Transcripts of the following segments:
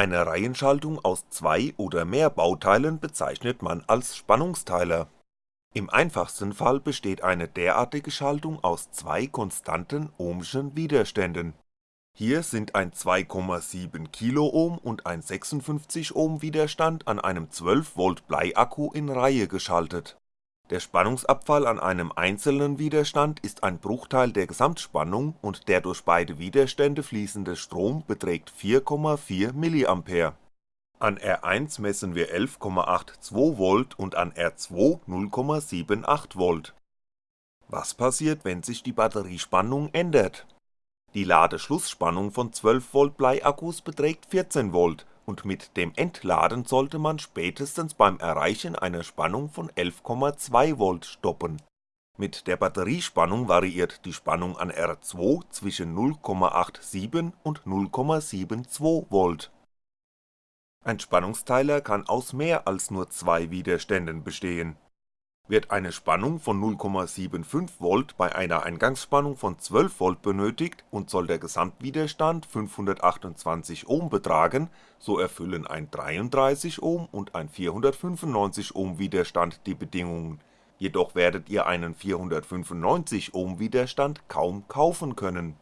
Eine Reihenschaltung aus zwei oder mehr Bauteilen bezeichnet man als Spannungsteiler. Im einfachsten Fall besteht eine derartige Schaltung aus zwei konstanten ohmschen Widerständen. Hier sind ein 2,7 kΩ und ein 56 Ohm Widerstand an einem 12V Bleiakku in Reihe geschaltet. Der Spannungsabfall an einem einzelnen Widerstand ist ein Bruchteil der Gesamtspannung und der durch beide Widerstände fließende Strom beträgt 4,4mA. An R1 messen wir 11,82V und an R2 0,78V. Was passiert, wenn sich die Batteriespannung ändert? Die Ladeschlussspannung von 12V Bleiakkus beträgt 14V und mit dem Entladen sollte man spätestens beim Erreichen einer Spannung von 11,2V stoppen. Mit der Batteriespannung variiert die Spannung an R2 zwischen 0,87 und 0,72V. Ein Spannungsteiler kann aus mehr als nur zwei Widerständen bestehen wird eine Spannung von 0,75V bei einer Eingangsspannung von 12V benötigt und soll der Gesamtwiderstand 528 Ohm betragen, so erfüllen ein 33 Ohm und ein 495 Ohm Widerstand die Bedingungen, jedoch werdet ihr einen 495 Ohm Widerstand kaum kaufen können.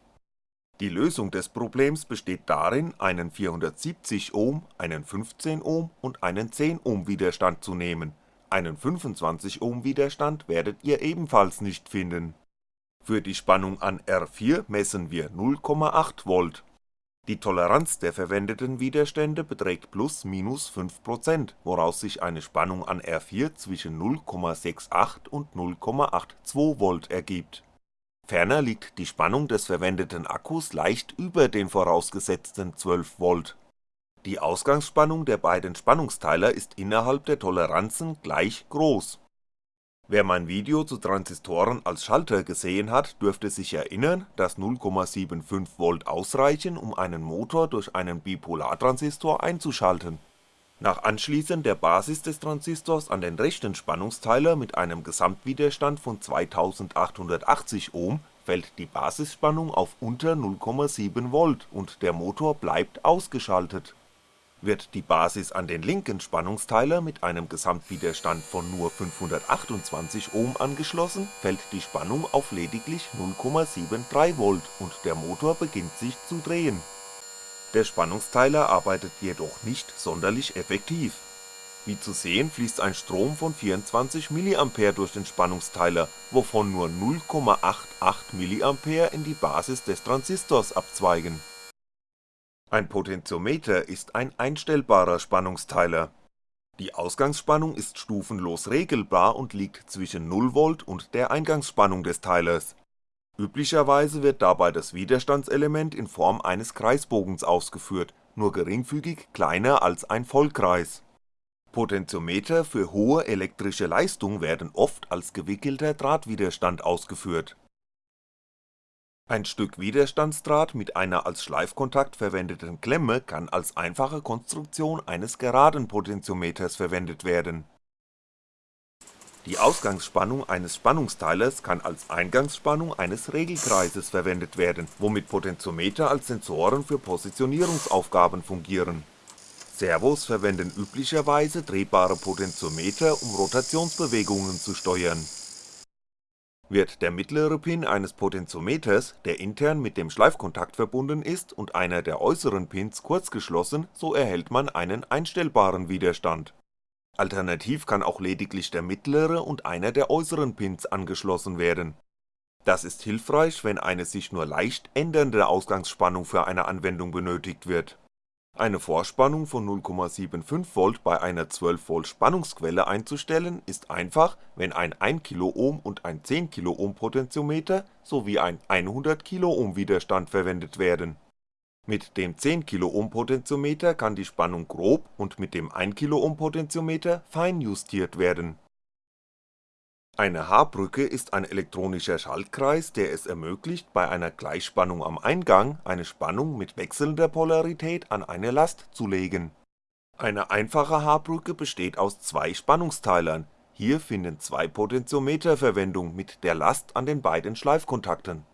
Die Lösung des Problems besteht darin, einen 470 Ohm, einen 15 Ohm und einen 10 Ohm Widerstand zu nehmen einen 25 Ohm Widerstand werdet ihr ebenfalls nicht finden. Für die Spannung an R4 messen wir 0,8V. Die Toleranz der verwendeten Widerstände beträgt plus minus 5%, woraus sich eine Spannung an R4 zwischen 0,68 und 0,82V ergibt. Ferner liegt die Spannung des verwendeten Akkus leicht über den vorausgesetzten 12V die Ausgangsspannung der beiden Spannungsteiler ist innerhalb der Toleranzen gleich groß. Wer mein Video zu Transistoren als Schalter gesehen hat, dürfte sich erinnern, dass 0,75V ausreichen, um einen Motor durch einen Bipolartransistor einzuschalten. Nach Anschließen der Basis des Transistors an den rechten Spannungsteiler mit einem Gesamtwiderstand von 2880 Ohm fällt die Basisspannung auf unter 0,7V und der Motor bleibt ausgeschaltet wird die Basis an den linken Spannungsteiler mit einem Gesamtwiderstand von nur 528 Ohm angeschlossen, fällt die Spannung auf lediglich 0,73V und der Motor beginnt sich zu drehen. Der Spannungsteiler arbeitet jedoch nicht sonderlich effektiv. Wie zu sehen fließt ein Strom von 24mA durch den Spannungsteiler, wovon nur 0,88mA in die Basis des Transistors abzweigen ein Potentiometer ist ein einstellbarer Spannungsteiler. Die Ausgangsspannung ist stufenlos regelbar und liegt zwischen 0V und der Eingangsspannung des Teilers. Üblicherweise wird dabei das Widerstandselement in Form eines Kreisbogens ausgeführt, nur geringfügig kleiner als ein Vollkreis. Potentiometer für hohe elektrische Leistung werden oft als gewickelter Drahtwiderstand ausgeführt ein Stück Widerstandsdraht mit einer als Schleifkontakt verwendeten Klemme kann als einfache Konstruktion eines geraden Potentiometers verwendet werden. Die Ausgangsspannung eines Spannungsteilers kann als Eingangsspannung eines Regelkreises verwendet werden, womit Potentiometer als Sensoren für Positionierungsaufgaben fungieren. Servos verwenden üblicherweise drehbare Potentiometer um Rotationsbewegungen zu steuern wird der mittlere Pin eines Potentiometers, der intern mit dem Schleifkontakt verbunden ist und einer der äußeren Pins kurz geschlossen, so erhält man einen einstellbaren Widerstand. Alternativ kann auch lediglich der mittlere und einer der äußeren Pins angeschlossen werden. Das ist hilfreich, wenn eine sich nur leicht ändernde Ausgangsspannung für eine Anwendung benötigt wird eine Vorspannung von 0,75V bei einer 12V Spannungsquelle einzustellen ist einfach, wenn ein 1kΩ und ein 10kΩ Potentiometer sowie ein 100kΩ Widerstand verwendet werden. Mit dem 10kΩ Potentiometer kann die Spannung grob und mit dem 1kΩ Potentiometer fein justiert werden eine H-Brücke ist ein elektronischer Schaltkreis, der es ermöglicht, bei einer Gleichspannung am Eingang eine Spannung mit wechselnder Polarität an eine Last zu legen. Eine einfache H-Brücke besteht aus zwei Spannungsteilern, hier finden zwei Potentiometer Verwendung mit der Last an den beiden Schleifkontakten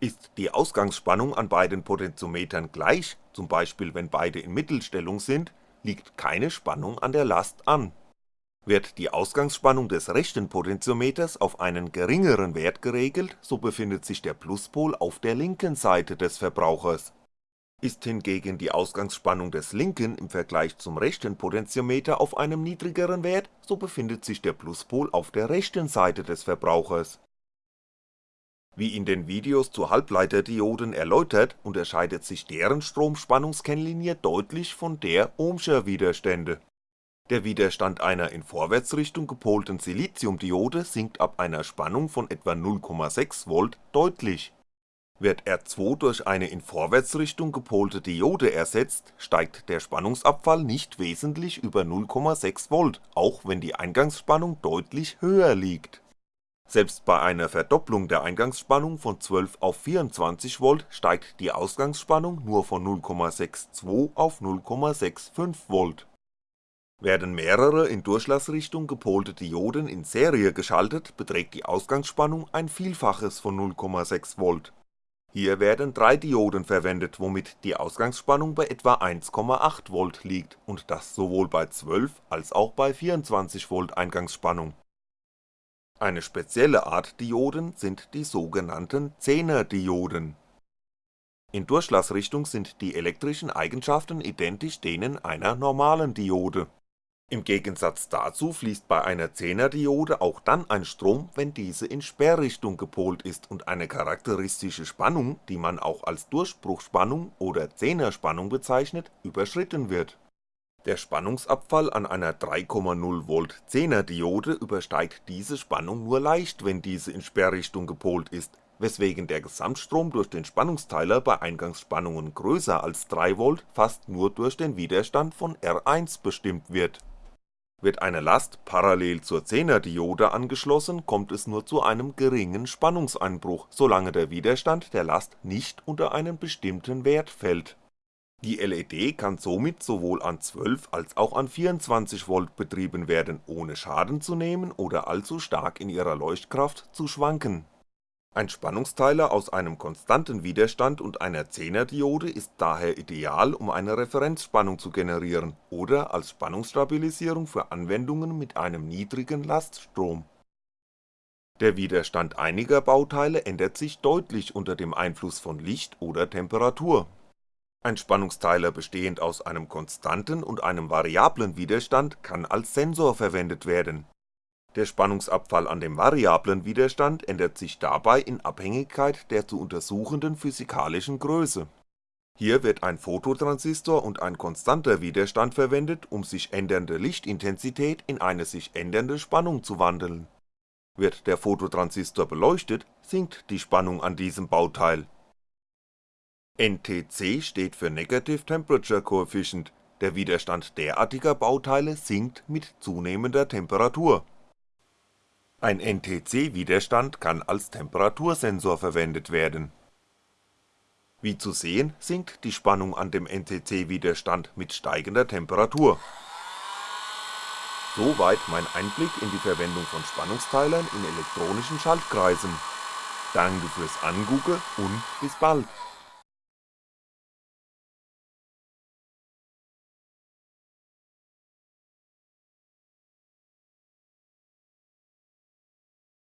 Ist die Ausgangsspannung an beiden Potentiometern gleich, zum Beispiel wenn beide in Mittelstellung sind, liegt keine Spannung an der Last an. Wird die Ausgangsspannung des rechten Potentiometers auf einen geringeren Wert geregelt, so befindet sich der Pluspol auf der linken Seite des Verbrauchers. Ist hingegen die Ausgangsspannung des linken im Vergleich zum rechten Potentiometer auf einem niedrigeren Wert, so befindet sich der Pluspol auf der rechten Seite des Verbrauchers wie in den Videos zu Halbleiterdioden erläutert, unterscheidet sich deren Stromspannungskennlinie deutlich von der ohmscher Widerstände. Der Widerstand einer in Vorwärtsrichtung gepolten Siliziumdiode sinkt ab einer Spannung von etwa 0,6V deutlich. Wird R2 durch eine in Vorwärtsrichtung gepolte Diode ersetzt, steigt der Spannungsabfall nicht wesentlich über 0,6V, auch wenn die Eingangsspannung deutlich höher liegt selbst bei einer Verdopplung der Eingangsspannung von 12 auf 24V steigt die Ausgangsspannung nur von 0,62 auf 0,65V. Werden mehrere in Durchlassrichtung gepolte Dioden in Serie geschaltet, beträgt die Ausgangsspannung ein Vielfaches von 0,6V. Hier werden drei Dioden verwendet, womit die Ausgangsspannung bei etwa 1,8V liegt und das sowohl bei 12 als auch bei 24V Eingangsspannung eine spezielle Art Dioden sind die sogenannten Zehnerdioden. In Durchlassrichtung sind die elektrischen Eigenschaften identisch denen einer normalen Diode. Im Gegensatz dazu fließt bei einer Zehnerdiode auch dann ein Strom, wenn diese in Sperrrichtung gepolt ist und eine charakteristische Spannung, die man auch als Durchbruchspannung oder Zehnerspannung bezeichnet, überschritten wird der Spannungsabfall an einer 3,0V 10er Diode übersteigt diese Spannung nur leicht, wenn diese in Sperrrichtung gepolt ist, weswegen der Gesamtstrom durch den Spannungsteiler bei Eingangsspannungen größer als 3V fast nur durch den Widerstand von R1 bestimmt wird. Wird eine Last parallel zur 10er Diode angeschlossen, kommt es nur zu einem geringen Spannungseinbruch, solange der Widerstand der Last nicht unter einen bestimmten Wert fällt die LED kann somit sowohl an 12 als auch an 24V betrieben werden, ohne Schaden zu nehmen oder allzu stark in ihrer Leuchtkraft zu schwanken. Ein Spannungsteiler aus einem konstanten Widerstand und einer 10er Diode ist daher ideal, um eine Referenzspannung zu generieren oder als Spannungsstabilisierung für Anwendungen mit einem niedrigen Laststrom. Der Widerstand einiger Bauteile ändert sich deutlich unter dem Einfluss von Licht oder Temperatur ein Spannungsteiler bestehend aus einem konstanten und einem variablen Widerstand kann als Sensor verwendet werden. Der Spannungsabfall an dem variablen Widerstand ändert sich dabei in Abhängigkeit der zu untersuchenden physikalischen Größe. Hier wird ein Phototransistor und ein konstanter Widerstand verwendet, um sich ändernde Lichtintensität in eine sich ändernde Spannung zu wandeln. Wird der Phototransistor beleuchtet, sinkt die Spannung an diesem Bauteil NTC steht für Negative Temperature Coefficient, der Widerstand derartiger Bauteile sinkt mit zunehmender Temperatur. Ein NTC-Widerstand kann als Temperatursensor verwendet werden. Wie zu sehen, sinkt die Spannung an dem NTC-Widerstand mit steigender Temperatur. Soweit mein Einblick in die Verwendung von Spannungsteilern in elektronischen Schaltkreisen. Danke fürs Angucken und bis bald